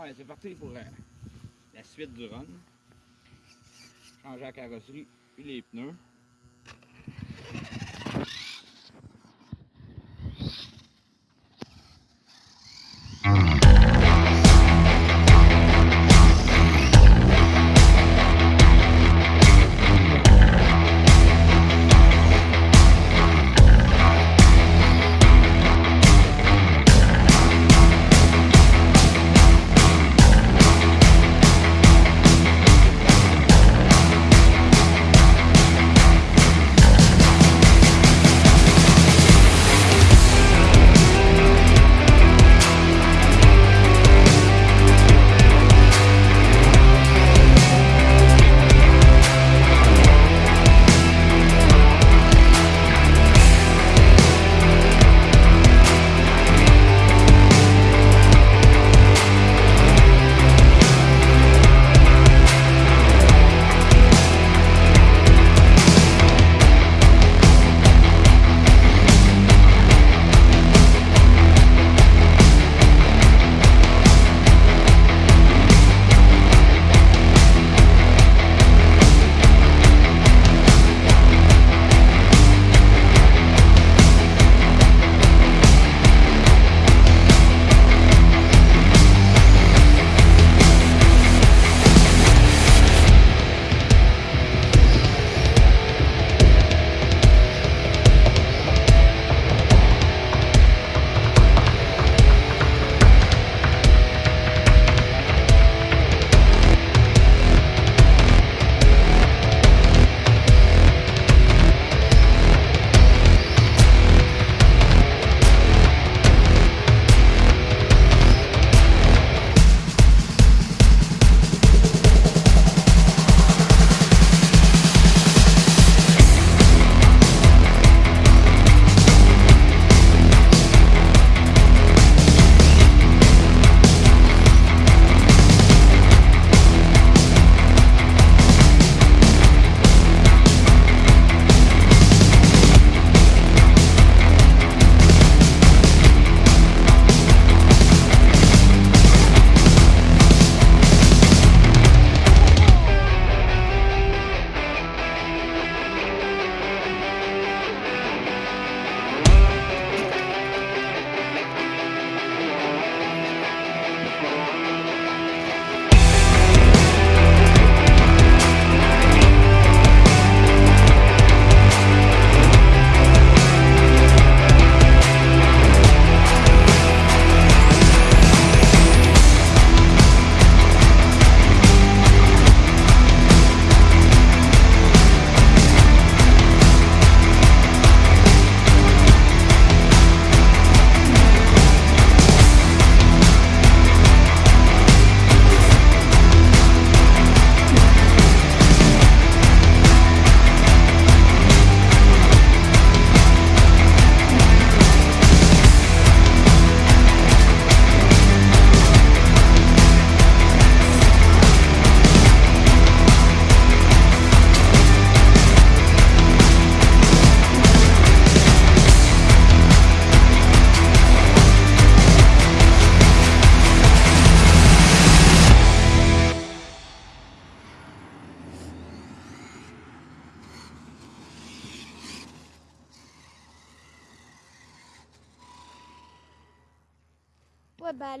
Ah c'est parti pour la, la suite du run. Changer la carrosserie puis les pneus.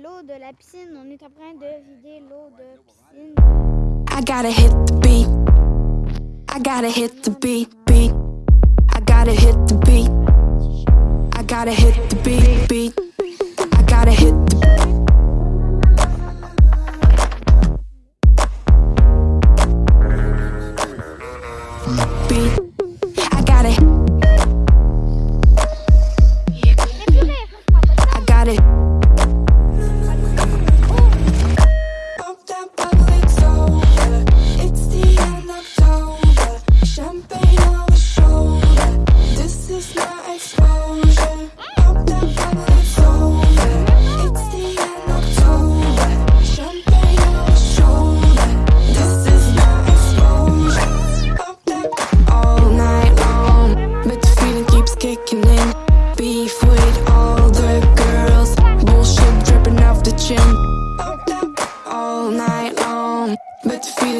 L'eau de la piscine, on est en train de vider l'eau de piscine. I gotta hit the beat. I gotta hit the beat, beat. I gotta hit the beat. I gotta hit the beat, beat. I gotta hit the beat.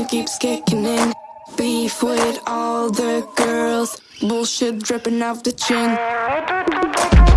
keeps kicking in. Beef with all the girls. Bullshit dripping off the chin.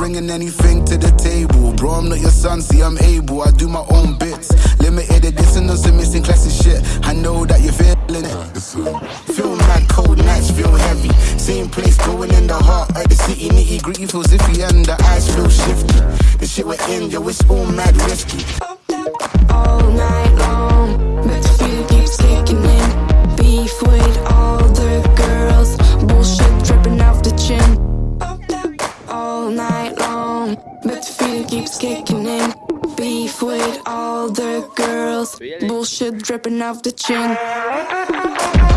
bringing anything to the table. Bro, I'm not your son, see, I'm able. I do my own bits. Limited edition on some missing classic shit. I know that you're feeling it. Feel mad, cold nights feel heavy. Same place going in the heart of the city. Nitty gritty feels iffy and the eyes feel shifty. The shit we're in, yo, it's all mad risky. All night. dripping off the chin.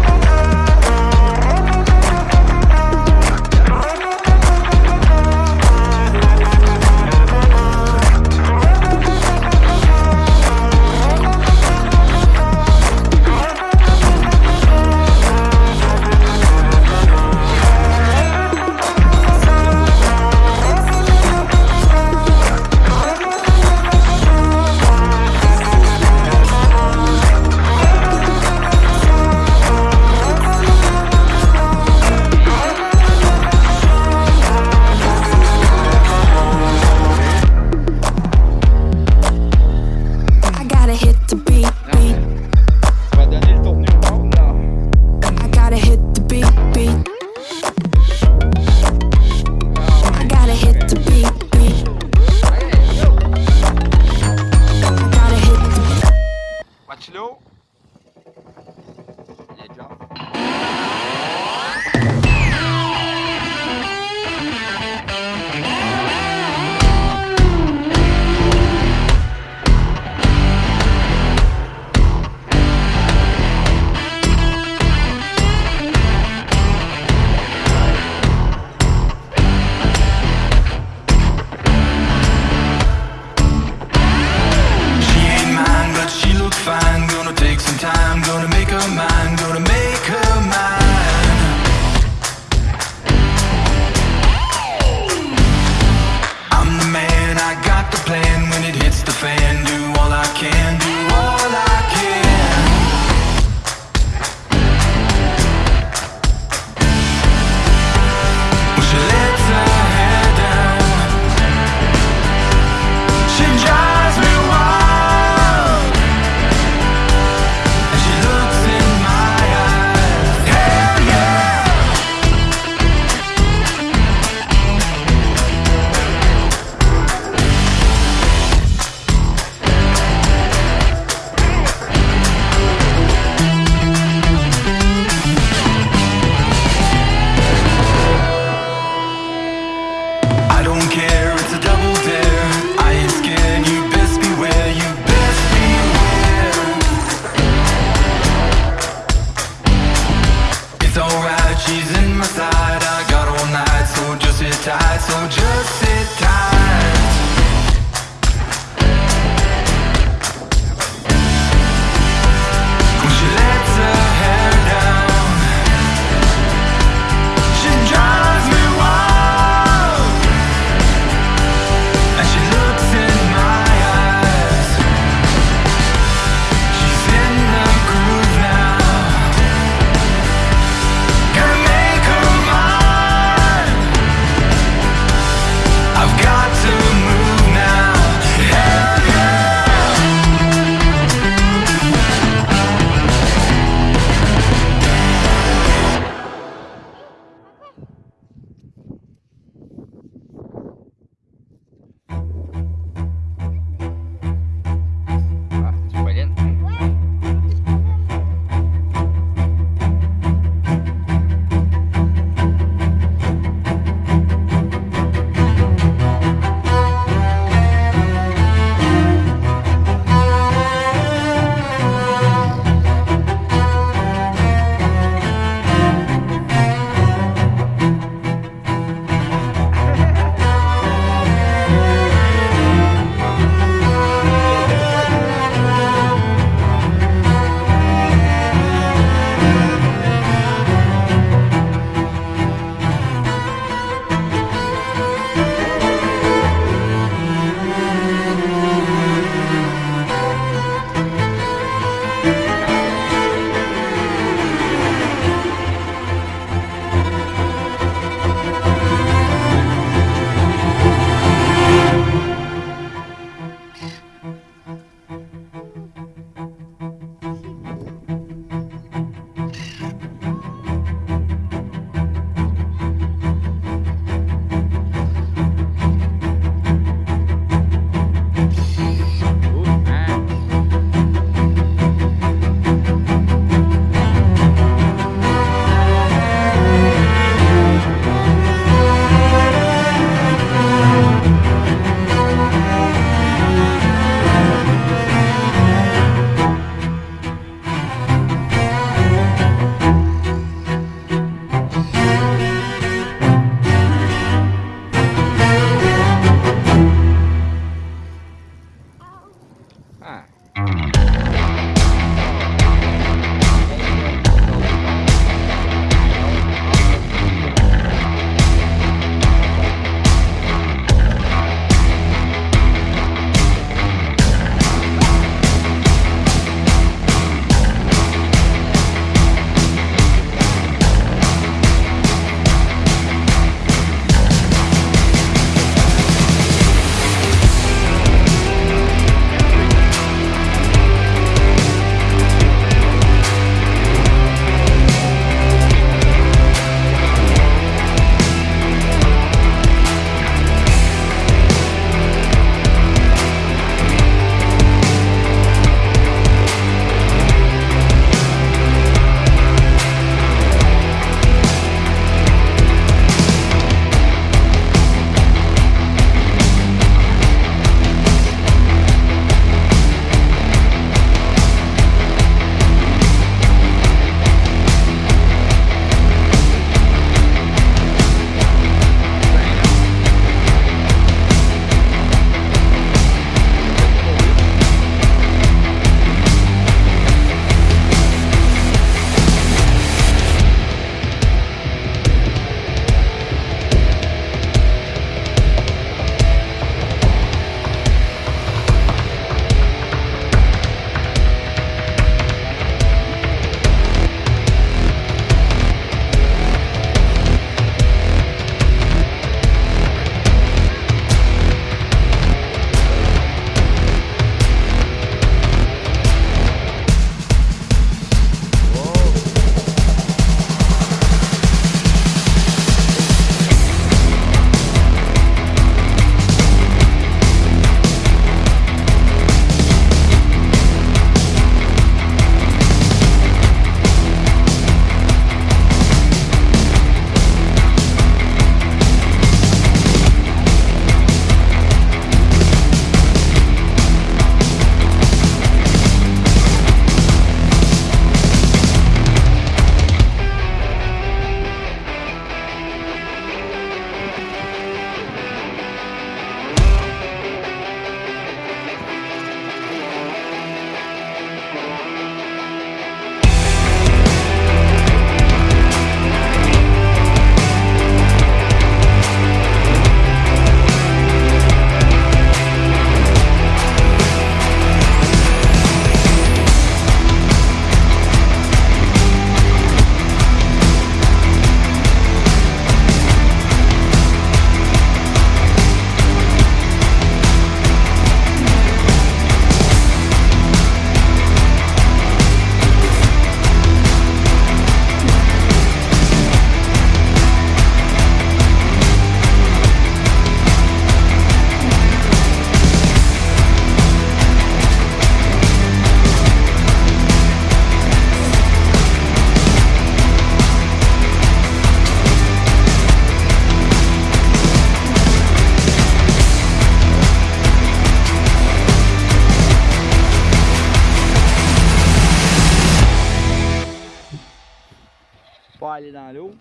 aller dans l'eau.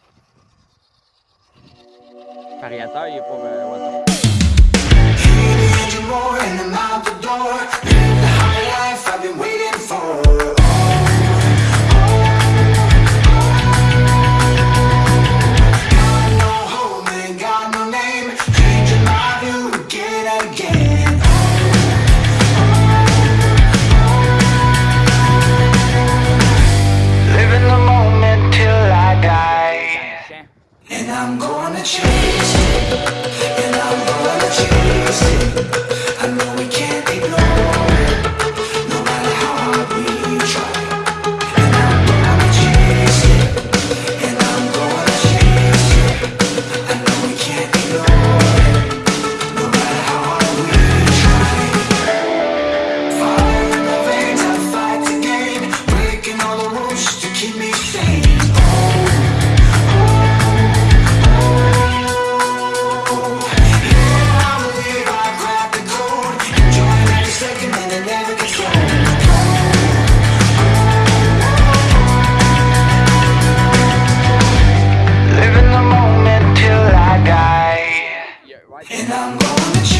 Le il est pas... Euh, that And I'm gonna.